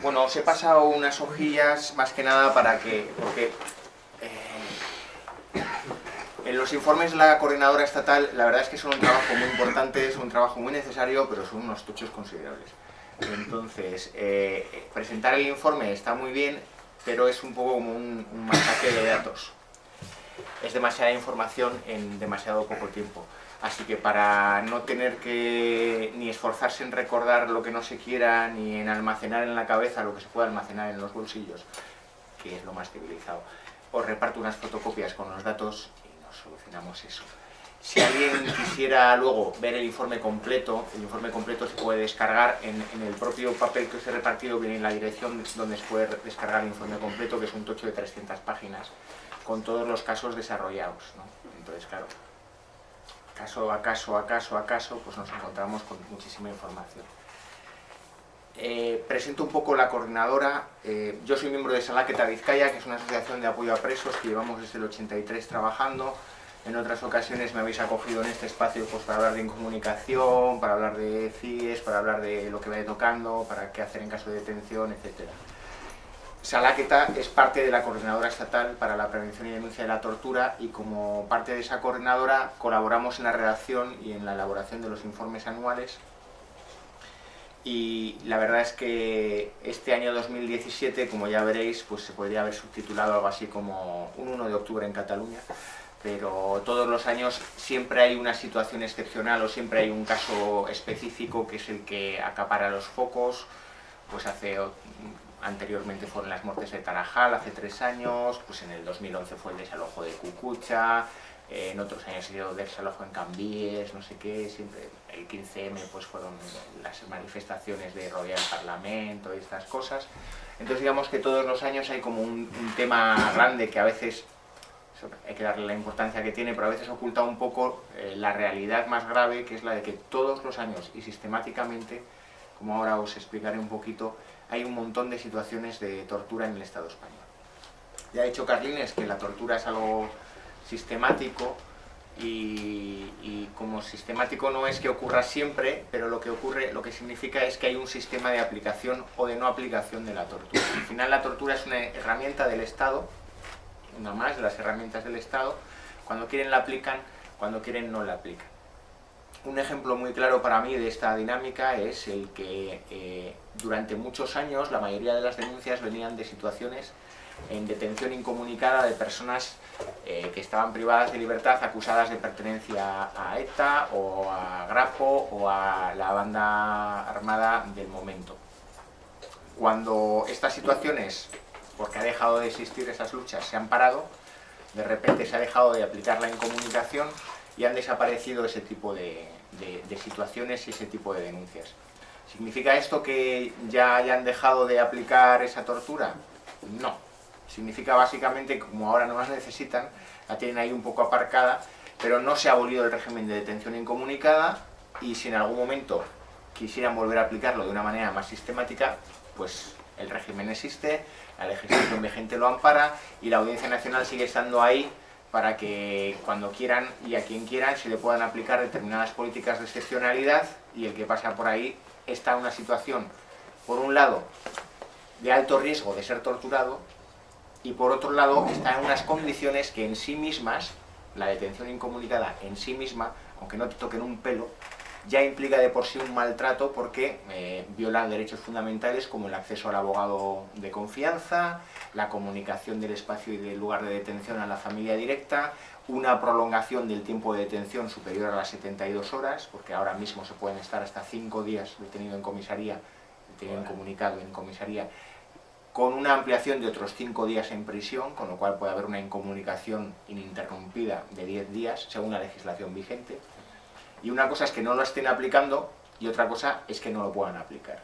Bueno, os he pasado unas hojillas más que nada para que... porque eh, en los informes de la coordinadora estatal, la verdad es que son un trabajo muy importante, es un trabajo muy necesario, pero son unos tochos considerables. Entonces, eh, presentar el informe está muy bien, pero es un poco como un, un masaje de datos. Es demasiada información en demasiado poco tiempo. Así que para no tener que ni esforzarse en recordar lo que no se quiera, ni en almacenar en la cabeza lo que se puede almacenar en los bolsillos, que es lo más civilizado, os reparto unas fotocopias con los datos y nos solucionamos eso. Si alguien quisiera luego ver el informe completo, el informe completo se puede descargar en, el propio papel que os he repartido, viene en la dirección donde se puede descargar el informe completo, que es un tocho de 300 páginas, con todos los casos desarrollados. Entonces, claro, caso a caso a caso a caso, pues nos encontramos con muchísima información. Eh, presento un poco la coordinadora. Eh, yo soy miembro de Salaqueta Vizcaya, que es una asociación de apoyo a presos que llevamos desde el 83 trabajando. En otras ocasiones me habéis acogido en este espacio pues, para hablar de incomunicación, para hablar de CIES, para hablar de lo que vaya tocando, para qué hacer en caso de detención, etcétera. Salaqueta es parte de la Coordinadora Estatal para la Prevención y Denuncia de la Tortura y como parte de esa coordinadora colaboramos en la redacción y en la elaboración de los informes anuales. Y la verdad es que este año 2017, como ya veréis, pues se podría haber subtitulado algo así como un 1 de octubre en Cataluña, pero todos los años siempre hay una situación excepcional o siempre hay un caso específico que es el que acapara los focos, pues hace anteriormente fueron las muertes de Tarajal hace tres años, pues en el 2011 fue el desalojo de Cucucha, en otros años ha sido desalojo en Cambies, no sé qué, siempre el 15M pues fueron las manifestaciones de Royal Parlamento y estas cosas. Entonces digamos que todos los años hay como un, tema grande que a veces hay que darle la importancia que tiene, pero a veces oculta un poco eh, la realidad más grave, que es la de que todos los años y sistemáticamente, como ahora os explicaré un poquito, hay un montón de situaciones de tortura en el Estado español. Ya ha dicho Carlines que la tortura es algo sistemático y, como sistemático no es que ocurra siempre, pero lo que ocurre, lo que significa es que hay un sistema de aplicación o de no aplicación de la tortura. Al final la tortura es una herramienta del Estado, una más de las herramientas del Estado, cuando quieren la aplican, cuando quieren no la aplican. Un ejemplo muy claro para mí de esta dinámica es el que eh, durante muchos años la mayoría de las denuncias venían de situaciones en detención incomunicada de personas eh, que estaban privadas de libertad acusadas de pertenencia a ETA o a Grapo o a la banda armada del momento. Cuando estas situaciones, porque ha dejado de existir esas luchas, se han parado, de repente se ha dejado de aplicar la incomunicación y han desaparecido ese tipo de situaciones y ese tipo de denuncias. ¿Significa esto que ya hayan dejado de aplicar esa tortura? No. Significa básicamente que como ahora no las necesitan, la tienen ahí un poco aparcada, pero no se ha abolido el régimen de detención incomunicada y si en algún momento quisieran volver a aplicarlo de una manera más sistemática, pues el régimen existe, la legislación vigente lo ampara y la Audiencia Nacional sigue estando ahí para que cuando quieran y a quien quieran se le puedan aplicar determinadas políticas de excepcionalidad y el que pasa por ahí está en una situación, por un lado, de alto riesgo de ser torturado, y por otro lado está en unas condiciones que en sí mismas, la detención incomunicada en sí misma, aunque no te toquen un pelo, ya implica de por sí un maltrato porque eh, viola derechos fundamentales como el acceso al abogado de confianza, la comunicación del espacio y del lugar de detención a la familia directa, una prolongación del tiempo de detención superior a las 72 horas, porque ahora mismo se pueden estar hasta 5 días detenido en comisaría, detenido en comunicado en comisaría, con una ampliación de otros 5 días en prisión, con lo cual puede haber una incomunicación ininterrumpida de 10 días, según la legislación vigente. Y una cosa es que no lo estén aplicando, y otra cosa es que no lo puedan aplicar.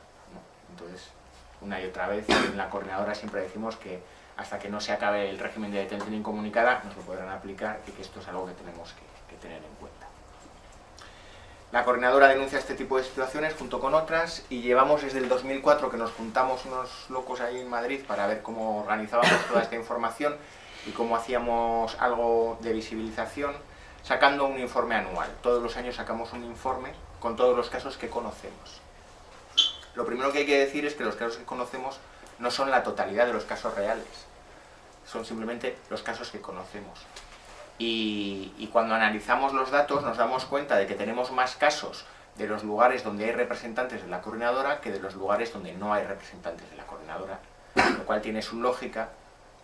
Entonces, una y otra vez, en la coordinadora siempre decimos que hasta que no se acabe el régimen de detención incomunicada, nos lo podrán aplicar y que esto es algo que tenemos que, tener en cuenta. La coordinadora denuncia este tipo de situaciones junto con otras y llevamos desde el 2004 que nos juntamos unos locos ahí en Madrid para ver cómo organizábamos toda esta información y cómo hacíamos algo de visibilización, sacando un informe anual. Todos los años sacamos un informe con todos los casos que conocemos. lo primero que hay que decir es que los casos que conocemos no son la totalidad de los casos reales, son simplemente los casos que conocemos. Y, cuando analizamos los datos nos damos cuenta de que tenemos más casos de los lugares donde hay representantes de la coordinadora que de los lugares donde no hay representantes de la coordinadora, lo cual tiene su lógica,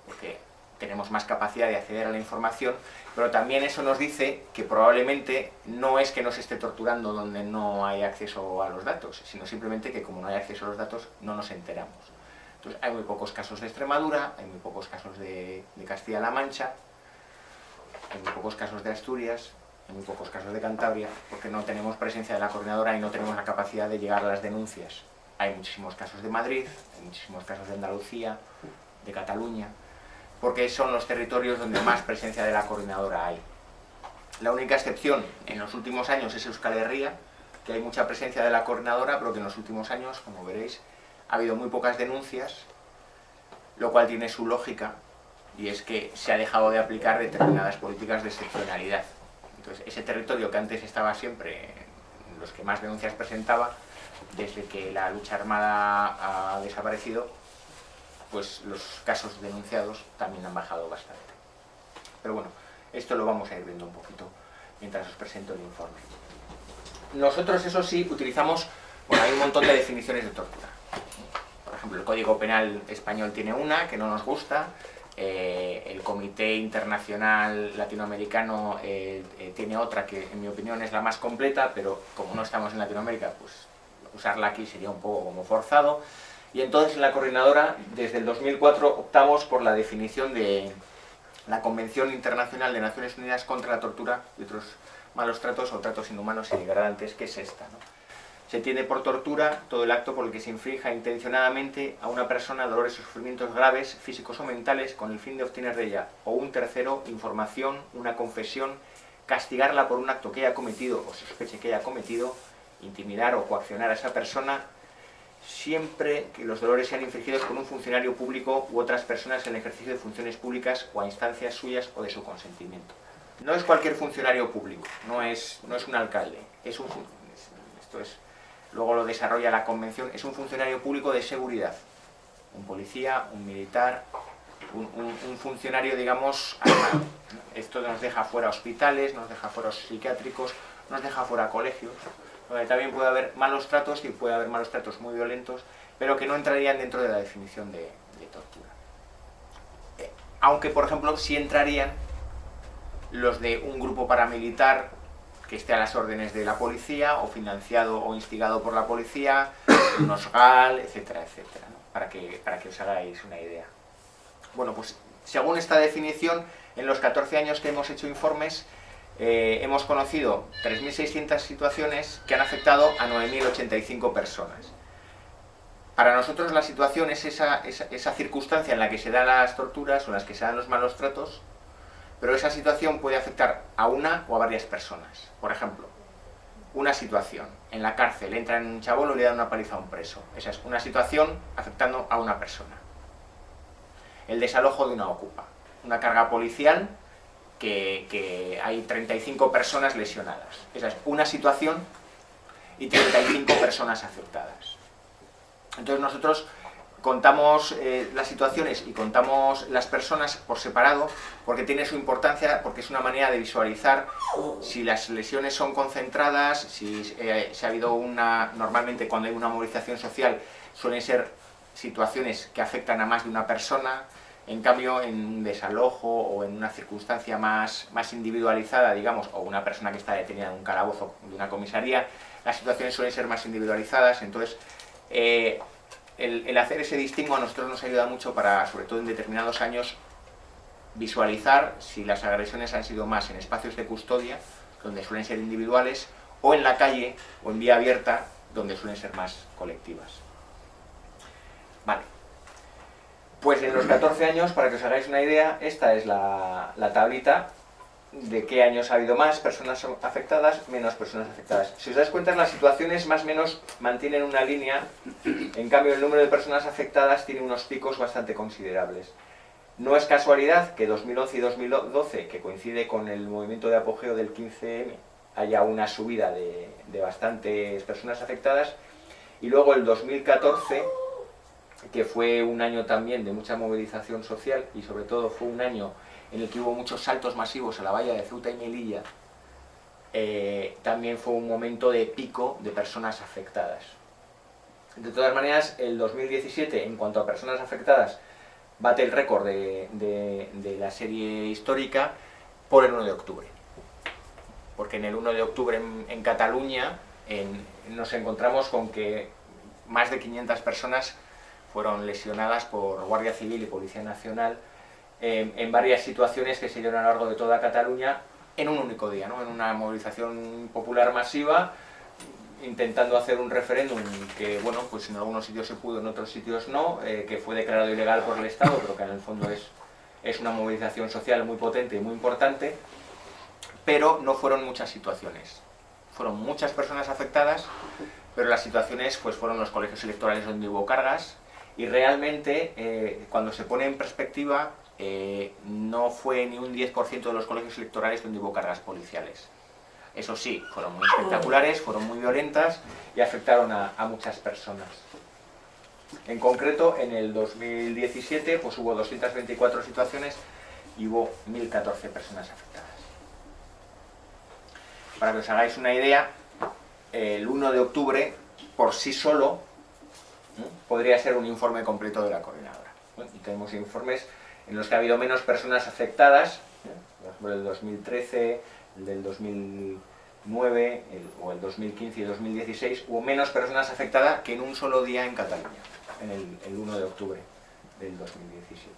porque tenemos más capacidad de acceder a la información, pero también eso nos dice que probablemente no es que nos esté torturando donde no hay acceso a los datos, sino simplemente que como no hay acceso a los datos no nos enteramos. Entonces hay muy pocos casos de Extremadura, hay muy pocos casos de, Castilla-La Mancha, hay muy pocos casos de Asturias, hay muy pocos casos de Cantabria, porque no tenemos presencia de la coordinadora y no tenemos la capacidad de llegar a las denuncias. Hay muchísimos casos de Madrid, hay muchísimos casos de Andalucía, de Cataluña, porque son los territorios donde más presencia de la coordinadora hay. La única excepción en los últimos años es Euskal Herria, que hay mucha presencia de la coordinadora, pero que en los últimos años, como veréis, ha habido muy pocas denuncias, lo cual tiene su lógica, y es que se ha dejado de aplicar determinadas políticas de excepcionalidad. Entonces, ese territorio que antes estaba siempre en los que más denuncias presentaba, desde que la lucha armada ha desaparecido, pues los casos denunciados también han bajado bastante. Pero bueno, esto lo vamos a ir viendo un poquito mientras os presento el informe. Nosotros, eso sí, utilizamos, bueno, hay un montón de definiciones de tortura. Por ejemplo, el Código Penal español tiene una que no nos gusta, eh, el Comité Internacional Latinoamericano eh, eh, tiene otra que en mi opinión es la más completa, pero como no estamos en Latinoamérica, pues usarla aquí sería un poco como forzado. Y entonces en la coordinadora, desde el 2004, optamos por la definición de la Convención Internacional de Naciones Unidas contra la Tortura y otros malos tratos o tratos inhumanos y degradantes, que es esta. Se tiene por tortura todo el acto por el que se inflija intencionadamente a una persona dolores o sufrimientos graves, físicos o mentales, con el fin de obtener de ella o un tercero información, una confesión, castigarla por un acto que haya cometido o sospeche que haya cometido, intimidar o coaccionar a esa persona, siempre que los dolores sean infligidos por un funcionario público u otras personas en el ejercicio de funciones públicas o a instancias suyas o de su consentimiento. No es cualquier funcionario público, no es, no es un alcalde, es un, esto es, luego lo desarrolla la convención, es un funcionario público de seguridad, un policía, un militar, un, un funcionario, digamos, armado. Esto nos deja fuera hospitales, nos deja fuera psiquiátricos, nos deja fuera colegios, también puede haber malos tratos y puede haber malos tratos muy violentos, pero que no entrarían dentro de la definición de, tortura. Eh, aunque, por ejemplo, sí entrarían los de un grupo paramilitar que esté a las órdenes de la policía, o financiado o instigado por la policía, un OSGAL, etcétera, etcétera, para, que, para que os hagáis una idea. Bueno, pues según esta definición, en los 14 años que hemos hecho informes, eh, hemos conocido 3.600 situaciones que han afectado a 9.085 personas. Para nosotros la situación es esa, esa, circunstancia en la que se dan las torturas o en las que se dan los malos tratos, pero esa situación puede afectar a una o a varias personas. Por ejemplo, una situación, en la cárcel entra en un chabolo y le dan una paliza a un preso. Esa es una situación afectando a una persona. El desalojo de una ocupa. Una carga policial que, hay 35 personas lesionadas. Esa es una situación y 35 personas afectadas. Entonces nosotros contamos eh, las situaciones y contamos las personas por separado porque tiene su importancia, porque es una manera de visualizar si las lesiones son concentradas, si, eh, ha habido una... Normalmente cuando hay una movilización social suelen ser situaciones que afectan a más de una persona, en cambio, en un desalojo o en una circunstancia más, más individualizada, digamos, o una persona que está detenida en un calabozo de una comisaría, las situaciones suelen ser más individualizadas, entonces eh, el, hacer ese distingo a nosotros nos ayuda mucho para, sobre todo en determinados años, visualizar si las agresiones han sido más en espacios de custodia, donde suelen ser individuales, o en la calle o en vía abierta, donde suelen ser más colectivas. Vale. Pues en los 14 años, para que os hagáis una idea, esta es la, tablita de qué años ha habido más personas afectadas, menos personas afectadas. Si os dais cuenta, las situaciones más o menos mantienen una línea, en cambio el número de personas afectadas tiene unos picos bastante considerables. No es casualidad que 2011 y 2012, que coincide con el movimiento de apogeo del 15M, haya una subida de, de bastantes personas afectadas, Y luego el 2014, que fue un año también de mucha movilización social y sobre todo fue un año en el que hubo muchos saltos masivos a la valla de Ceuta y Melilla, eh, también fue un momento de pico de personas afectadas. De todas maneras, el 2017, en cuanto a personas afectadas, bate el récord de, la serie histórica por el 1 de octubre. Porque en el 1 de octubre en, Cataluña nos encontramos con que más de 500 personas fueron lesionadas por Guardia Civil y Policía Nacional en varias situaciones que se dieron a lo largo de toda Cataluña en un único día, ¿no? en una movilización popular masiva, intentando hacer un referéndum que, bueno, pues en algunos sitios se pudo, en otros sitios no, eh, que fue declarado ilegal por el Estado, pero que en el fondo es, es una movilización social muy potente y muy importante, pero no fueron muchas situaciones. Fueron muchas personas afectadas, pero las situaciones pues fueron los colegios electorales donde hubo cargas, y realmente, eh, cuando se pone en perspectiva, eh, no fue ni un 10% de los colegios electorales donde hubo cargas policiales. Eso sí, fueron muy espectaculares, fueron muy violentas y afectaron a, muchas personas. En concreto, en el 2017 pues hubo 224 situaciones y hubo 1.014 personas afectadas. Para que os hagáis una idea, el 1 de octubre, por sí solo, podría ser un informe completo de la coordinadora. y tenemos informes en los que ha habido menos personas afectadas, por el 2013, el del 2009, o el 2015 y 2016, hubo menos personas afectadas que en un solo día en Cataluña, en el, 1 de octubre del 2017.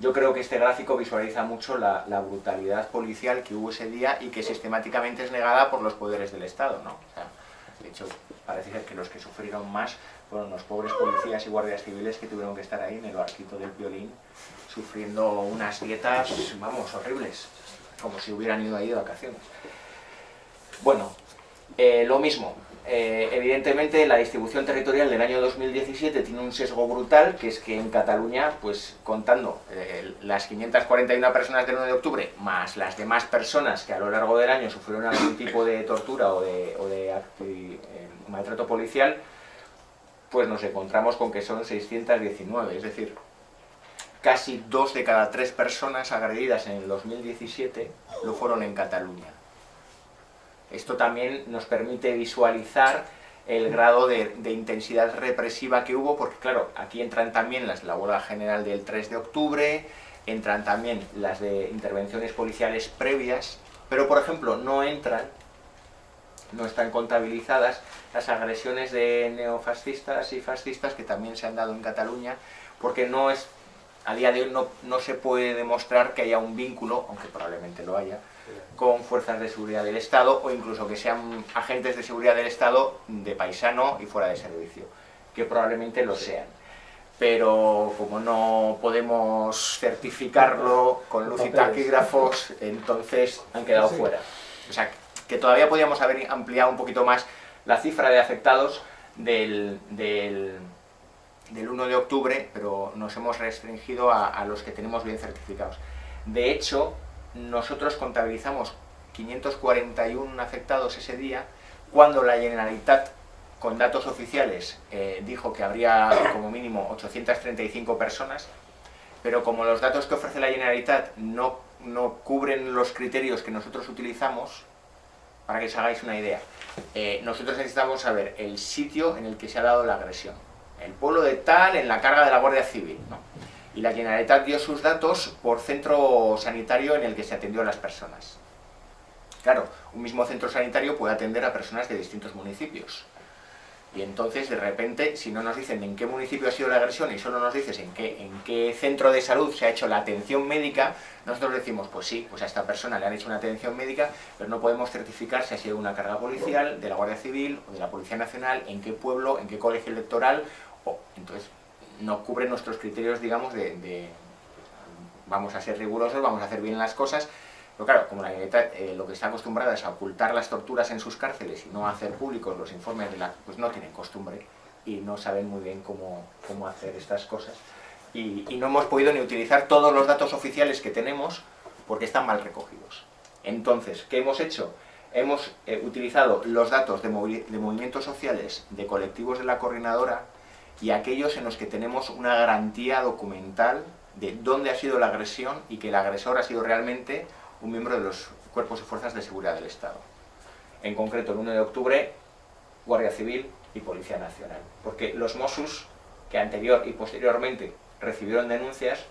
Yo creo que este gráfico visualiza mucho la, brutalidad policial que hubo ese día y que sistemáticamente es negada por los poderes del Estado. ¿no? de hecho, parece ser que los que sufrieron más fueron los pobres policías y guardias civiles que tuvieron que estar ahí en el barquito del violín sufriendo unas dietas, vamos, horribles, como si hubieran ido ahí de vacaciones. Bueno, eh, lo mismo, eh, evidentemente la distribución territorial del año 2017 tiene un sesgo brutal, que es que en Cataluña, pues contando eh, las 541 personas del 1 de octubre, más las demás personas que a lo largo del año sufrieron algún tipo de tortura o de, o maltrato policial, pues nos encontramos con que son 619, es decir, casi dos de cada tres personas agredidas en el 2017 lo fueron en Cataluña. Esto también nos permite visualizar el grado de, intensidad represiva que hubo, porque claro, aquí entran también las la huelga general del 3 de octubre, entran también las de intervenciones policiales previas, pero por ejemplo no entran, no están contabilizadas las agresiones de neofascistas y fascistas que también se han dado en Cataluña, porque no es a día de hoy no, se puede demostrar que haya un vínculo, aunque probablemente lo haya, con fuerzas de seguridad del Estado o incluso que sean agentes de seguridad del Estado de paisano y fuera de servicio, que probablemente lo sean. Pero como no podemos certificarlo con luz y taquígrafos, entonces han quedado fuera. O sea, que todavía podríamos haber ampliado un poquito más la cifra de afectados del del 1 de octubre, pero nos hemos restringido a, los que tenemos bien certificados. De hecho, nosotros contabilizamos 541 afectados ese día, cuando la Generalitat, con datos oficiales, eh, dijo que habría como mínimo 835 personas, pero como los datos que ofrece la Generalitat no, no cubren los criterios que nosotros utilizamos, para que os hagáis una idea, eh, nosotros necesitamos saber el sitio en el que se ha dado la agresión el pueblo de tal en la carga de la Guardia Civil. Y la Generalitat dio sus datos por centro sanitario en el que se atendió a las personas. Claro, un mismo centro sanitario puede atender a personas de distintos municipios. Y entonces, de repente, si no nos dicen en qué municipio ha sido la agresión y solo nos dices en qué, en qué centro de salud se ha hecho la atención médica, nosotros decimos, pues sí, pues a esta persona le han hecho una atención médica, pero no podemos certificar si ha sido una carga policial, de la Guardia Civil o de la Policía Nacional, en qué pueblo, en qué colegio electoral entonces, no cubre nuestros criterios, digamos, de, vamos a ser rigurosos, vamos a hacer bien las cosas, pero claro, como la Generalitat eh, lo que está acostumbrada es a ocultar las torturas en sus cárceles y no hacer públicos los informes de la... pues no tienen costumbre y no saben muy bien cómo, hacer estas cosas. Y, y, no hemos podido ni utilizar todos los datos oficiales que tenemos porque están mal recogidos. Entonces, ¿qué hemos hecho? hemos eh, utilizado los datos de, de movimientos sociales de colectivos de la coordinadora y aquellos en los que tenemos una garantía documental de dónde ha sido la agresión y que el agresor ha sido realmente un miembro de los cuerpos y fuerzas de seguridad del Estado. En concreto, el 1 de octubre, Guardia Civil y Policía Nacional. Porque los Mossos, que anterior y posteriormente recibieron denuncias,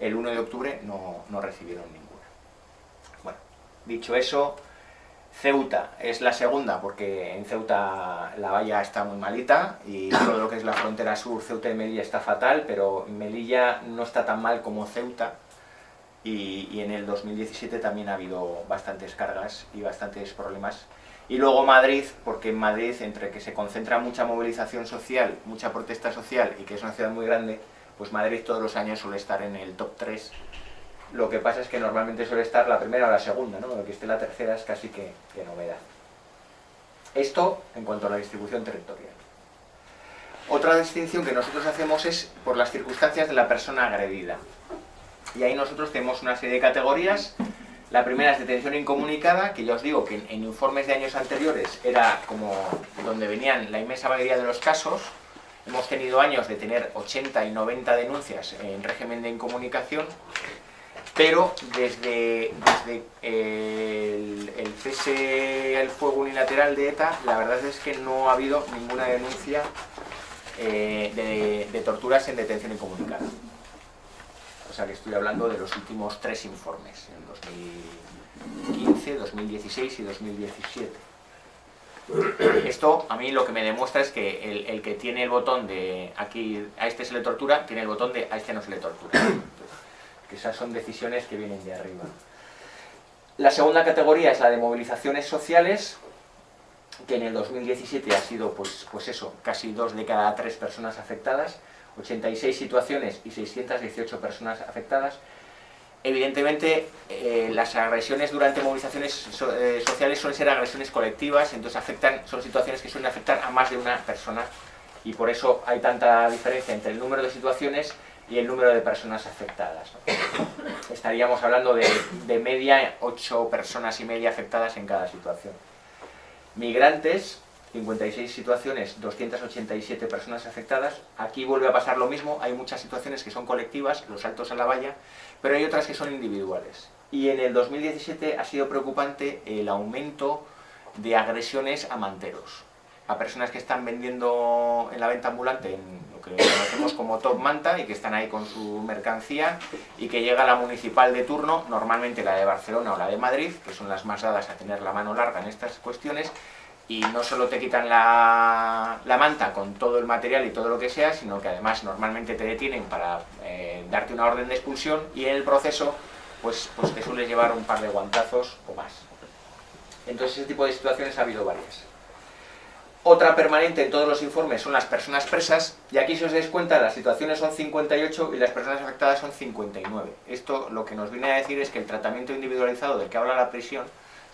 el 1 de octubre no, no recibieron ninguna. Bueno, dicho eso, Ceuta es la segunda porque en Ceuta la valla está muy malita y todo lo que es la frontera sur, Ceuta y Melilla está fatal, pero Melilla no está tan mal como Ceuta y, en el 2017 también ha habido bastantes cargas y bastantes problemas. Y luego Madrid, porque en Madrid, entre que se concentra mucha movilización social, mucha protesta social y que es una ciudad muy grande, pues Madrid todos los años suele estar en el top 3 lo que pasa es que normalmente suele estar la primera o la segunda, ¿no? Lo que esté la tercera es casi que, novedad. Esto en cuanto a la distribución territorial. Otra distinción que nosotros hacemos es por las circunstancias de la persona agredida. Y ahí nosotros tenemos una serie de categorías. La primera es detención incomunicada, que ya os digo que en, informes de años anteriores era como donde venían la inmensa mayoría de los casos. Hemos tenido años de tener 80 y 90 denuncias en régimen de incomunicación pero desde, el, cese al fuego unilateral de ETA, la verdad es que no ha habido ninguna denuncia eh, de, torturas en detención incomunicada. Sea que estoy hablando de los últimos tres informes, en 2015, 2016 y 2017. Esto a mí lo que me demuestra es que el, el, que tiene el botón de aquí a este se le tortura, tiene el botón de a este no se le tortura que esas son decisiones que vienen de arriba. La segunda categoría es la de movilizaciones sociales, que en el 2017 ha sido, pues, pues eso, casi dos de cada tres personas afectadas, 86 situaciones y 618 personas afectadas. Evidentemente, eh, las agresiones durante movilizaciones eh, sociales suelen ser agresiones colectivas, entonces afectan, son situaciones que suelen afectar a más de una persona y por eso hay tanta diferencia entre el número de situaciones y el número de personas afectadas. Estaríamos hablando de, media 8 personas y media afectadas en cada situación. Migrantes, 56 situaciones, 287 personas afectadas. Aquí vuelve a pasar lo mismo, hay muchas situaciones que son colectivas, los saltos a la valla, pero hay otras que son individuales. Y en el 2017 ha sido preocupante el aumento de agresiones a manteros, a personas que están vendiendo en la venta ambulante en que conocemos como Top Manta y que están ahí con su mercancía y que llega la municipal de turno, normalmente la de Barcelona o la de Madrid, que son las más dadas a tener la mano larga en estas cuestiones, y no solo te quitan la, manta con todo el material y todo lo que sea, sino que además normalmente te detienen para eh, darte una orden de expulsión y en el proceso pues, pues te suele llevar un par de guantazos o más. Entonces ese tipo de situaciones ha habido varias. Otra permanente en todos los informes son las personas presas, y aquí si os dais cuenta las situaciones son 58 y las personas afectadas son 59. Esto lo que nos viene a decir es que el tratamiento individualizado del que habla la prisión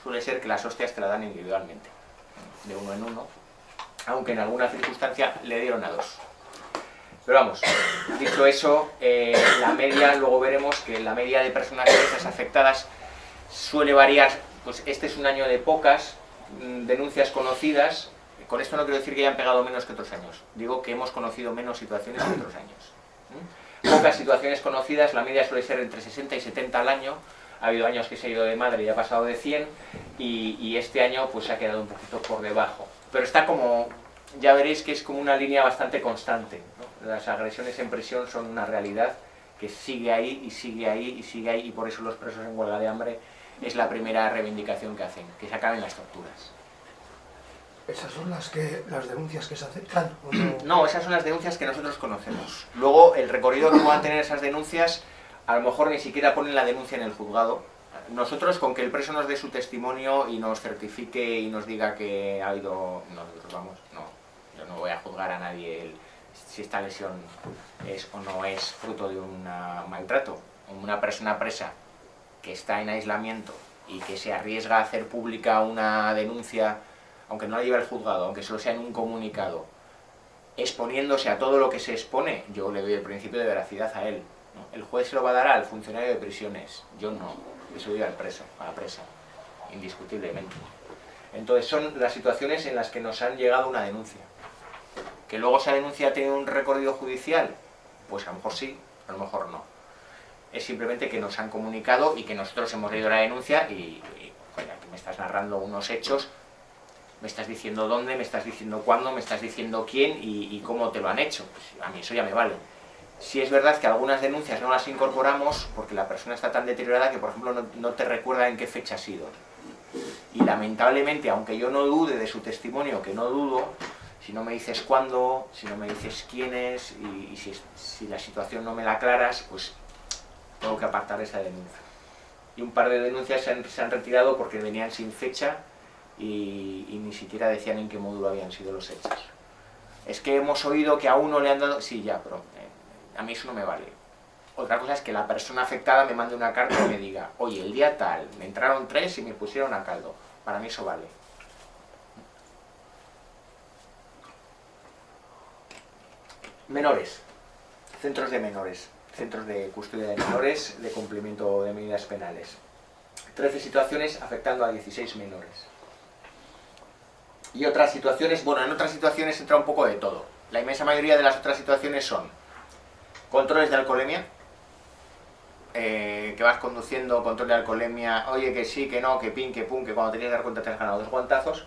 suele ser que las hostias te la dan individualmente, de uno en uno, aunque en alguna circunstancia le dieron a dos. Pero vamos, dicho eso, eh, la media, luego veremos que la media de personas afectadas suele variar, pues este es un año de pocas mm, denuncias conocidas, con esto no quiero decir que hayan pegado menos que otros años, digo que hemos conocido menos situaciones que otros años. Pocas situaciones conocidas, la media suele ser entre 60 y 70 al año, ha habido años que se ha ido de madre y ha pasado de 100, y, este año pues se ha quedado un poquito por debajo. Pero está como, ya veréis que es como una línea bastante constante. Las agresiones en prisión son una realidad que sigue ahí y sigue ahí y sigue ahí, y por eso los presos en huelga de hambre es la primera reivindicación que hacen, que se acaben las torturas. ¿Esas son las, que, las denuncias que se aceptan? No? esas son las denuncias que nosotros conocemos. Luego, el recorrido que puedan tener esas denuncias, a lo mejor ni siquiera ponen la denuncia en el juzgado. Nosotros, con que el preso nos dé su testimonio y nos certifique y nos diga que ha habido... Nosotros vamos, no, yo no voy a juzgar a nadie si esta lesión es o no es fruto de un maltrato. Una persona presa que está en aislamiento y que se arriesga a hacer pública una denuncia aunque no la lleve el juzgado, aunque solo sea en un comunicado, exponiéndose a todo lo que se expone, yo le doy el principio de veracidad a él. El juez se lo va a dar al funcionario de prisiones, yo no, yo se al preso, a la presa, indiscutiblemente. Entonces son las situaciones en las que nos han llegado una denuncia. ¿Que luego esa denuncia tiene un recorrido judicial? Pues a lo mejor sí, a lo mejor no. Es simplemente que nos han comunicado y que nosotros hemos leído la denuncia y, aquí me estás narrando unos hechos, me estás diciendo dónde, me estás diciendo cuándo, me estás diciendo quién y, cómo te lo han hecho. Pues a mí eso ya me vale. Si es verdad que algunas denuncias no las incorporamos porque la persona está tan deteriorada que, por ejemplo, no, te recuerda en qué fecha ha sido. Y lamentablemente, aunque yo no dude de su testimonio, que no dudo, si no me dices cuándo, si no me dices quién es, y, si, la situación no me la aclaras, pues tengo que apartar esa denuncia. Y un par de denuncias se han, retirado porque venían sin fecha y, ni siquiera decían en qué módulo habían sido los hechos. Es que hemos oído que a uno le han dado... Sí, ya, pero a mí eso no me vale. Otra cosa es que la persona afectada me mande una carta y me diga, oye, el día tal, me entraron tres y me pusieron a caldo. Para mí eso vale. Menores. Centros de menores. Centros de custodia de menores, de cumplimiento de medidas penales. 13 situaciones afectando a 16 menores. Y otras situaciones, bueno, en otras situaciones entra un poco de todo. La inmensa mayoría de las otras situaciones son controles de alcoholemia, eh, que vas conduciendo, control de alcoholemia, oye que sí, que no, que pin, que pum, que cuando tenías que dar cuenta te has ganado dos guantazos.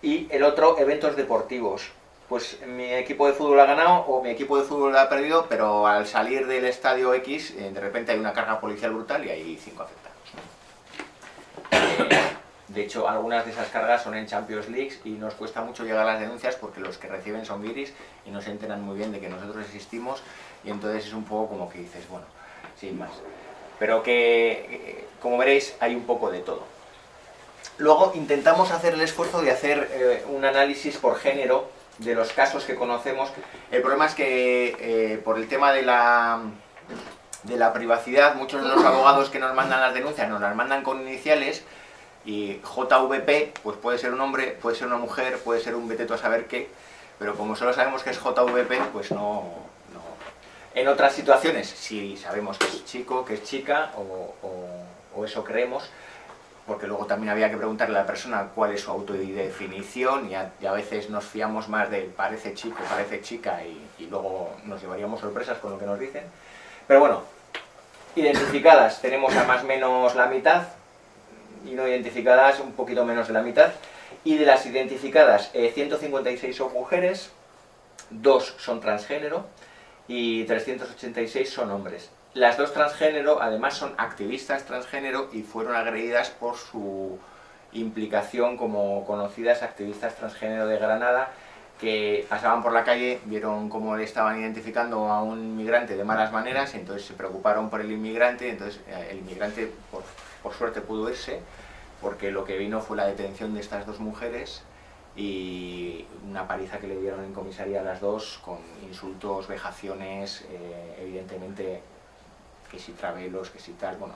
Y el otro, eventos deportivos. Pues mi equipo de fútbol ha ganado o mi equipo de fútbol ha perdido, pero al salir del estadio X, eh, de repente hay una carga policial brutal y hay cinco afectados. Eh, de hecho, algunas de esas cargas son en Champions League y nos cuesta mucho llegar a las denuncias porque los que reciben son viris y no se enteran muy bien de que nosotros existimos y entonces es un poco como que dices, bueno, sin más. Pero que, como veréis, hay un poco de todo. Luego intentamos hacer el esfuerzo de hacer eh, un análisis por género de los casos que conocemos. El problema es que eh, por el tema de la, de la privacidad, muchos de los abogados que nos mandan las denuncias nos las mandan con iniciales y JVP, pues puede ser un hombre, puede ser una mujer, puede ser un beteto a saber qué, pero como solo sabemos que es JVP, pues no, en otras situaciones, si sabemos que es chico, que es chica, o, eso creemos, porque luego también había que preguntarle a la persona cuál es su autodefinición y a, y a veces nos fiamos más de parece chico, parece chica y, luego nos llevaríamos sorpresas con lo que nos dicen. Pero bueno, identificadas tenemos a más o menos la mitad y no identificadas un poquito menos de la mitad. Y de las identificadas, 156 eh, son mujeres, 2 son transgénero, y 386 son hombres. Las dos transgénero además son activistas transgénero y fueron agredidas por su implicación como conocidas activistas transgénero de Granada que pasaban por la calle, vieron cómo le estaban identificando a un inmigrante de malas maneras, entonces se preocuparon por el inmigrante, entonces eh, el inmigrante por, por suerte pudo irse, porque lo que vino fue la detención de estas dos mujeres y una paliza que le dieron en comisaría a las dos con insultos, vejaciones, eh, evidentemente que si travelos, que si tal, bueno,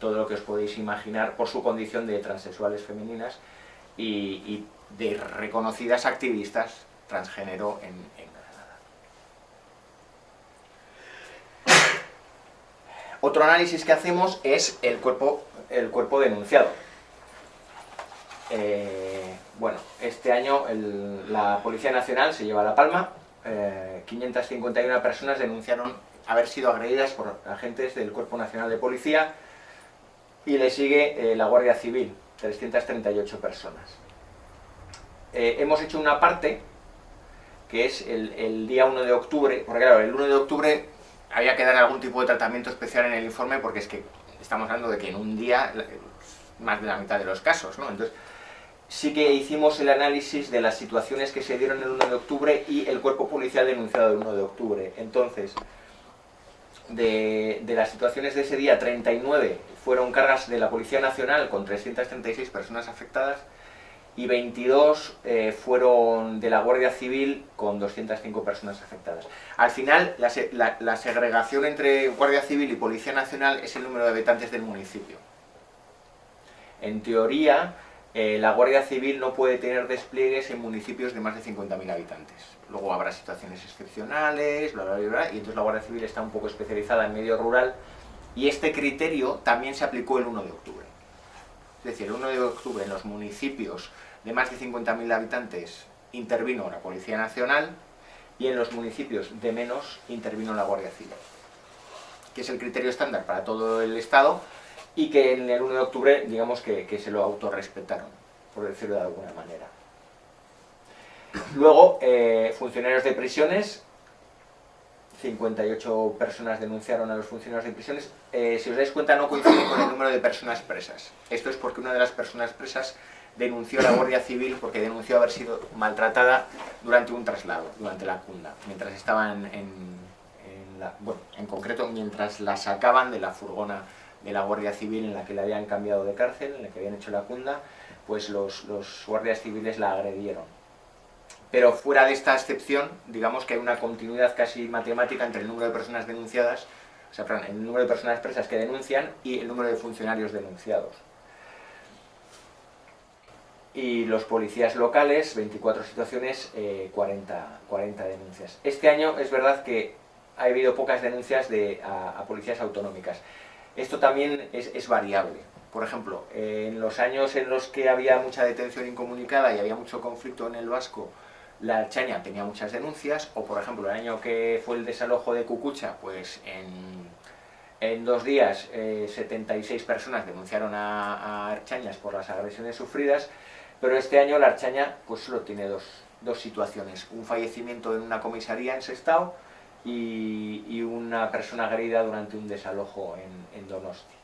todo lo que os podéis imaginar por su condición de transexuales femeninas y, de reconocidas activistas transgénero en, Granada. Otro análisis que hacemos es el cuerpo, el cuerpo denunciado. Eh, bueno, este año la Policía Nacional se lleva la palma, 551 eh, personas denunciaron haber sido agredidas por agentes del Cuerpo Nacional de Policía y le sigue eh, la Guardia Civil, 338 personas. hemos hecho una parte que es el, el, día 1 de octubre, porque claro, el 1 de octubre había que dar algún tipo de tratamiento especial en el informe porque es que estamos hablando de que en un día más de la mitad de los casos, ¿no? Entonces, sí que hicimos el análisis de las situaciones que se dieron el 1 de octubre y el cuerpo policial denunciado el 1 de octubre. Entonces, de, las situaciones de ese día, 39 fueron cargas de la Policía Nacional con 336 personas afectadas y 22 eh, fueron de la Guardia Civil con 205 personas afectadas. Al final, la, la segregación entre Guardia Civil y Policía Nacional es el número de habitantes del municipio. En teoría, eh, la Guardia Civil no puede tener despliegues en municipios de más de 50.000 habitantes. Luego habrá situaciones excepcionales, bla, bla, bla, y entonces la Guardia Civil está un poco especializada en medio rural, y este criterio también se aplicó el 1 de octubre. Es decir, el 1 de octubre en los municipios de más de 50.000 habitantes intervino la Policía Nacional y en los municipios de menos intervino la Guardia Civil, que es el criterio estándar para todo el Estado y que en el 1 de octubre, digamos que, que se lo autorrespetaron, por decirlo de alguna manera. Luego, eh, funcionarios de prisiones, 58 personas denunciaron a los funcionarios de prisiones. Eh, si os dais cuenta, no coincide con el número de personas presas. Esto es porque una de las personas presas denunció a la Guardia Civil porque denunció haber sido maltratada durante un traslado, durante la cunda, mientras estaban en, bueno, en concreto mientras la sacaban de la furgona de la Guardia Civil en la que le habían cambiado de cárcel, en la que habían hecho la cunda, pues los, los guardias civiles la agredieron. Pero fuera de esta excepción, digamos que hay una continuidad casi matemática entre el número de personas denunciadas, o sea, perdón, el número de personas presas que denuncian y el número de funcionarios denunciados. Y los policías locales, 24 situaciones, 40, eh, 40 denuncias. Este año es verdad que ha habido pocas denuncias de, a, policías autonómicas. Esto también es, variable. Por ejemplo, en los años en los que había mucha detención incomunicada y había mucho conflicto en el Vasco, la Archaña tenía muchas denuncias, o por ejemplo el año que fue el desalojo de Cucucha, pues en, dos días 76 eh, personas denunciaron a, Archañas por las agresiones sufridas, pero este año la Archaña pues solo tiene dos, situaciones, un fallecimiento en una comisaría en Sestao y, una persona agredida durante un desalojo en, Donosti.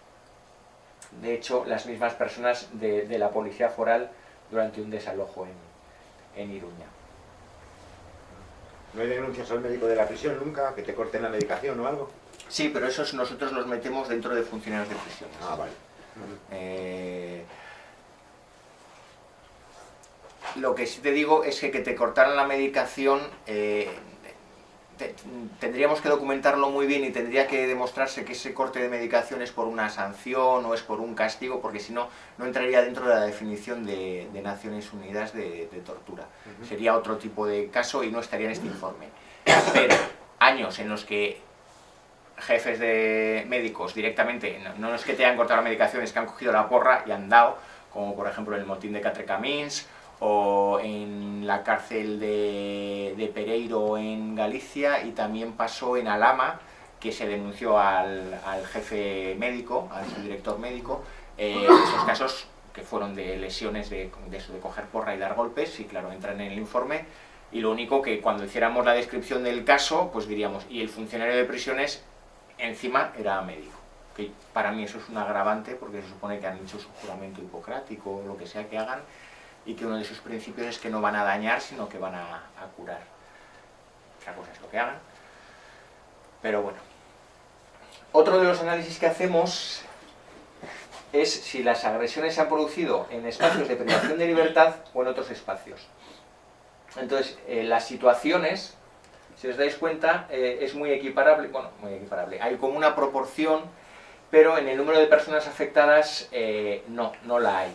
De hecho, las mismas personas de, la policía foral durante un desalojo en Iruña. ¿No hay denuncias al médico de la prisión nunca? ¿Que te corten la medicación o algo? Sí, pero esos nosotros los metemos dentro de funcionarios de prisión. Ah, vale. Eh, lo que sí te digo es que que te cortaran la medicación eh, tendríamos que documentarlo muy bien y tendría que demostrarse que ese corte de medicación es por una sanción o es por un castigo, porque si no, no entraría dentro de la definición de, Naciones Unidas de, tortura. Sería otro tipo de caso y no estaría en este informe. Pero años en los que jefes de médicos directamente, no, es que te hayan cortado la medicación, es que han cogido la porra y han dado, como por ejemplo el motín de Catrecamins, o en la cárcel de, Pereiro en Galicia y también pasó en Alama, que se denunció al, jefe médico, al subdirector médico, eh, esos casos que fueron de lesiones de, de, de coger porra y dar golpes, y claro, entran en el informe, y lo único que cuando hiciéramos la descripción del caso, pues diríamos, y el funcionario de prisiones encima era médico. Que para mí eso es un agravante, porque se supone que han hecho su juramento hipocrático, o lo que sea que hagan, y que uno de sus principios es que no van a dañar, sino que van a, curar. Otra cosa es lo que hagan. Pero bueno. Otro de los análisis que hacemos es si las agresiones se han producido en espacios de privación de libertad o en otros espacios. Entonces, eh, las situaciones, si os dais cuenta, eh, es muy equiparable, bueno, muy equiparable. Hay como una proporción, pero en el número de personas afectadas eh, no, no la hay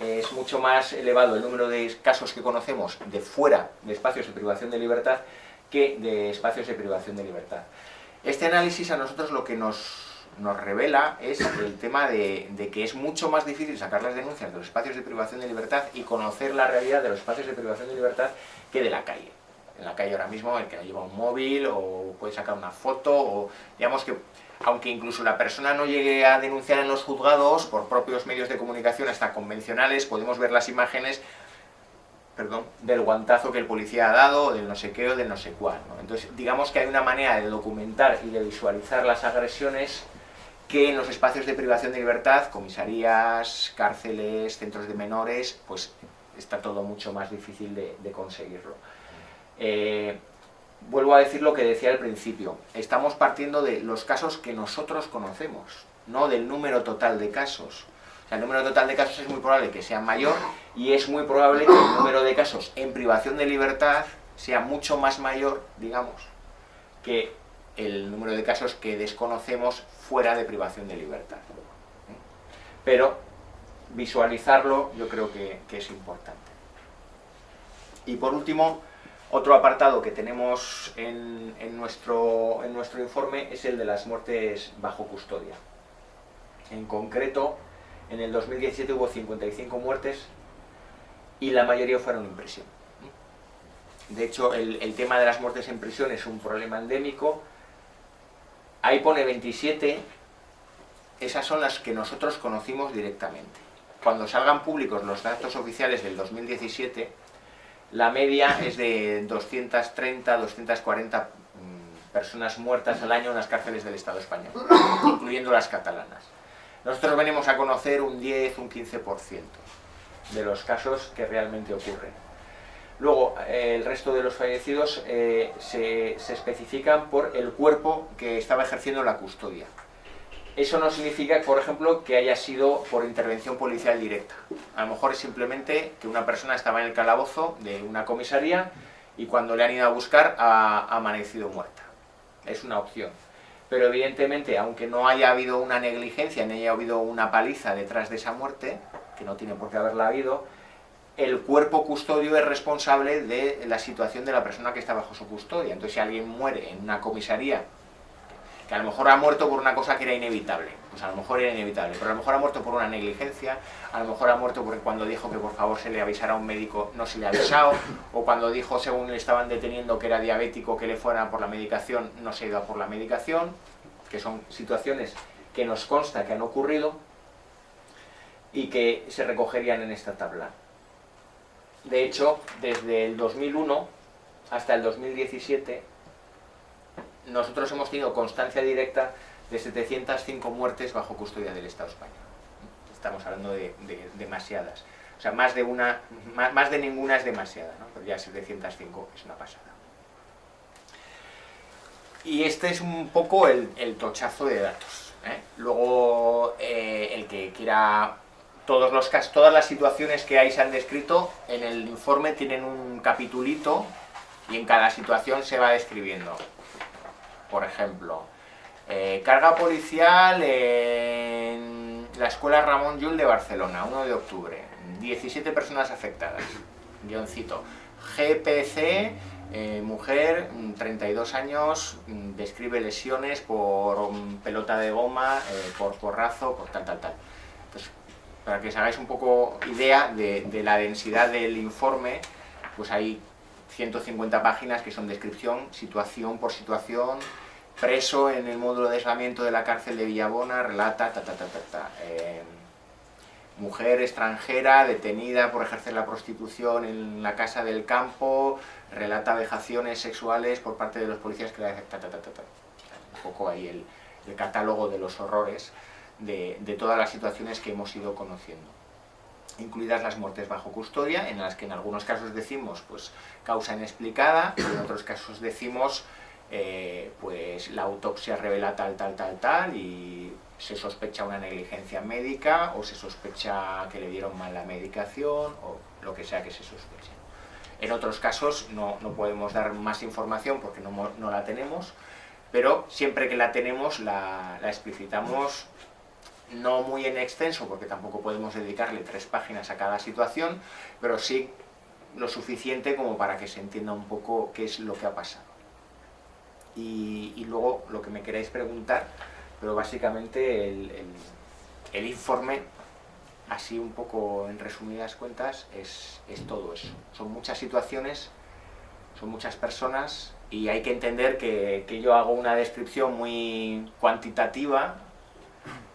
es mucho más elevado el número de casos que conocemos de fuera de espacios de privación de libertad que de espacios de privación de libertad. Este análisis a nosotros lo que nos, revela es el tema de, que es mucho más difícil sacar las denuncias de los espacios de privación de libertad y conocer la realidad de los espacios de privación de libertad que de la calle. En la calle ahora mismo el que lleva un móvil o puede sacar una foto o digamos que aunque incluso la persona no llegue a denunciar en los juzgados, por propios medios de comunicación hasta convencionales, podemos ver las imágenes perdón, del guantazo que el policía ha dado, del no sé qué o del no sé cuál. Entonces, digamos que hay una manera de documentar y de visualizar las agresiones que en los espacios de privación de libertad, comisarías, cárceles, centros de menores, pues está todo mucho más difícil de, conseguirlo. Eh, vuelvo a decir lo que decía al principio, estamos partiendo de los casos que nosotros conocemos, no del número total de casos. El número total de casos es muy probable que sea mayor y es muy probable que el número de casos en privación de libertad sea mucho más mayor, digamos, que el número de casos que desconocemos fuera de privación de libertad. Pero visualizarlo yo creo que es importante. Y por último, otro apartado que tenemos en, nuestro, informe es el de las muertes bajo custodia. En concreto, En el 2017 hubo 55 muertes y la mayoría fueron en prisión. De hecho, el tema de las muertes en prisión es un problema endémico. Ahí pone 27, esas son las que nosotros conocimos directamente. Cuando salgan públicos los datos oficiales del 2017, la media es de 230, 240 mm, personas muertas al año en las cárceles del Estado español, incluyendo las catalanas. Nosotros venimos a conocer un 10, un 15% de los casos que realmente ocurren. Luego, eh, el resto de los fallecidos eh, se, se especifican por el cuerpo que estaba ejerciendo la custodia. Eso no significa, por ejemplo, que haya sido por intervención policial directa. A lo mejor es simplemente que una persona estaba en el calabozo de una comisaría y cuando le han ido a buscar ha amanecido muerta. Es una opción. Pero evidentemente, aunque no haya habido una negligencia, ni haya habido una paliza detrás de esa muerte, que no tiene por qué haberla habido, el cuerpo custodio es responsable de la situación de la persona que está bajo su custodia. Entonces, si alguien muere en una comisaría que a lo mejor ha muerto por una cosa que era inevitable, pues a lo mejor era inevitable, pero a lo mejor ha muerto por una negligencia, a lo mejor ha muerto porque cuando dijo que por favor se le avisara a un médico no se le ha avisado, o cuando dijo según le estaban deteniendo que era diabético que le fuera por la medicación, no se ha ido por la medicación, que son situaciones que nos consta que han ocurrido y que se recogerían en esta tabla. De hecho, desde el 2001 hasta el 2017 nosotros hemos tenido constancia directa de 705 muertes bajo custodia del Estado español. Estamos hablando de, demasiadas. O sea, más de, una, más, de ninguna es demasiada, ¿no? pero ya 705 es una pasada. Y este es un poco el, tochazo de datos. ¿eh? Luego, eh, el que quiera todos los todas las situaciones que ahí se han descrito, en el informe tienen un capitulito y en cada situación se va describiendo por ejemplo, eh, carga policial en la escuela Ramón Llull de Barcelona, 1 de octubre, 17 personas afectadas, guioncito, GPC, eh, mujer, 32 años, describe lesiones por pelota de goma, eh, por porrazo, por tal, tal, tal. Entonces, para que os hagáis un poco idea de, de la densidad del informe, pues hay 150 páginas que son descripción, situación por situación, preso en el módulo de aislamiento de la cárcel de Villabona, relata, ta, ta, ta, ta, eh, mujer extranjera detenida por ejercer la prostitución en la casa del campo, relata vejaciones sexuales por parte de los policías que la ta, ta, ta, ta, Un poco ahí el, catálogo de los horrores de, de todas las situaciones que hemos ido conociendo incluidas las muertes bajo custodia, en las que en algunos casos decimos pues causa inexplicada, en otros casos decimos eh, pues la autopsia revela tal, tal, tal, tal, y se sospecha una negligencia médica, o se sospecha que le dieron mal la medicación, o lo que sea que se sospeche. En otros casos no, podemos dar más información porque no, la tenemos, pero siempre que la tenemos la, la explicitamos no muy en extenso, porque tampoco podemos dedicarle tres páginas a cada situación, pero sí lo suficiente como para que se entienda un poco qué es lo que ha pasado y, luego lo que me queráis preguntar, pero básicamente el, informe, así un poco en resumidas cuentas, es, todo eso. Son muchas situaciones, son muchas personas y hay que entender que, que yo hago una descripción muy cuantitativa,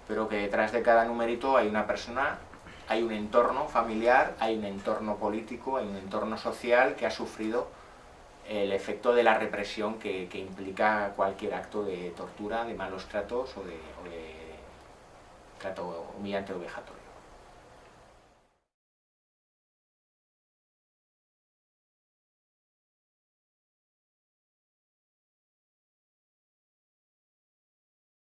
pero que detrás de cada numerito hay una persona hay un entorno familiar, hay un entorno político, hay un entorno social que ha sufrido el efecto de la represión que, implica cualquier acto de tortura, de malos tratos o de, o de trato humillante o vejatorio.